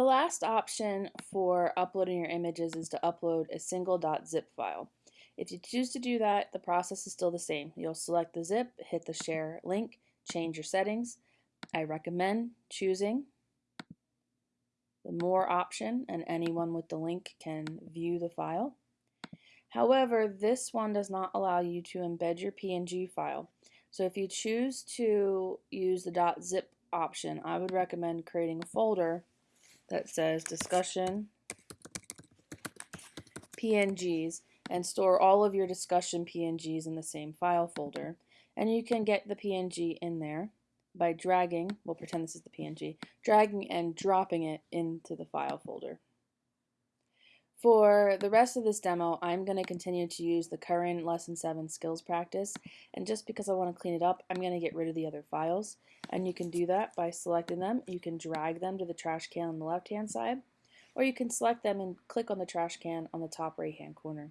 The last option for uploading your images is to upload a single .zip file. If you choose to do that, the process is still the same. You'll select the zip, hit the share link, change your settings. I recommend choosing the more option and anyone with the link can view the file. However, this one does not allow you to embed your PNG file. So if you choose to use the .zip option, I would recommend creating a folder that says discussion PNGs and store all of your discussion PNGs in the same file folder. And you can get the PNG in there by dragging, we'll pretend this is the PNG, dragging and dropping it into the file folder. For the rest of this demo, I'm going to continue to use the current Lesson 7 skills practice, and just because I want to clean it up, I'm going to get rid of the other files. And you can do that by selecting them. You can drag them to the trash can on the left-hand side, or you can select them and click on the trash can on the top right-hand corner.